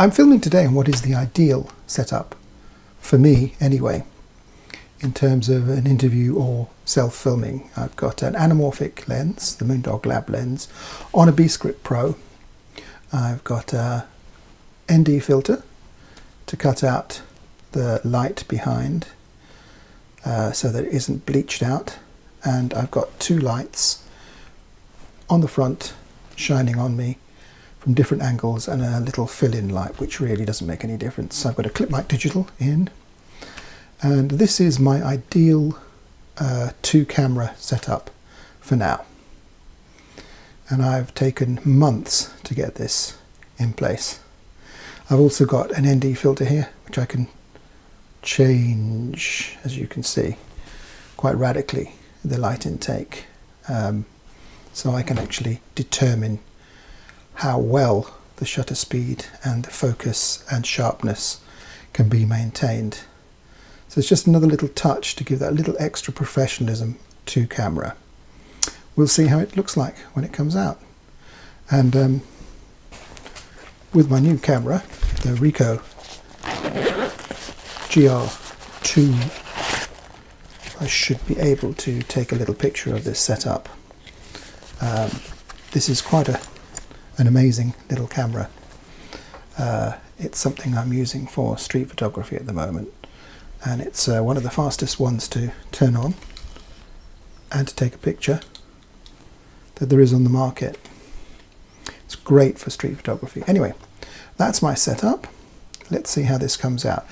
I'm filming today on what is the ideal setup, for me anyway, in terms of an interview or self-filming. I've got an anamorphic lens, the Moondog Lab lens, on a Beastgrip Pro. I've got a ND filter to cut out the light behind uh, so that it isn't bleached out and I've got two lights on the front shining on me from different angles and a little fill-in light which really doesn't make any difference. So I've got a ClipMic digital in and this is my ideal uh, two camera setup for now and I've taken months to get this in place. I've also got an ND filter here which I can change as you can see quite radically the light intake um, so I can actually determine how well the shutter speed and the focus and sharpness can be maintained. So it's just another little touch to give that little extra professionalism to camera. We'll see how it looks like when it comes out. And um, with my new camera, the Ricoh GR2 I should be able to take a little picture of this setup. Um, this is quite a, an amazing little camera. Uh, it's something I'm using for street photography at the moment and it's uh, one of the fastest ones to turn on and to take a picture that there is on the market. It's great for street photography. Anyway, that's my setup let's see how this comes out.